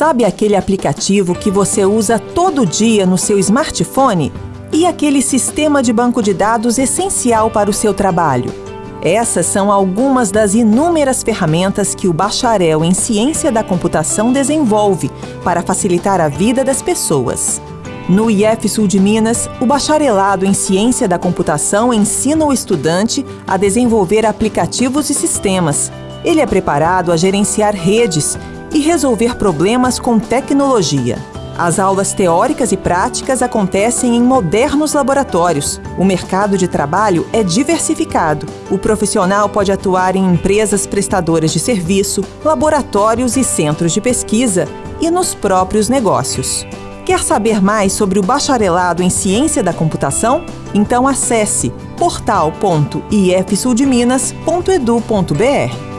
Sabe aquele aplicativo que você usa todo dia no seu smartphone? E aquele sistema de banco de dados essencial para o seu trabalho? Essas são algumas das inúmeras ferramentas que o bacharel em ciência da computação desenvolve para facilitar a vida das pessoas. No IF Sul de Minas, o bacharelado em ciência da computação ensina o estudante a desenvolver aplicativos e sistemas. Ele é preparado a gerenciar redes e resolver problemas com tecnologia. As aulas teóricas e práticas acontecem em modernos laboratórios. O mercado de trabalho é diversificado. O profissional pode atuar em empresas prestadoras de serviço, laboratórios e centros de pesquisa e nos próprios negócios. Quer saber mais sobre o bacharelado em ciência da computação? Então acesse portal.ifsuldeminas.edu.br.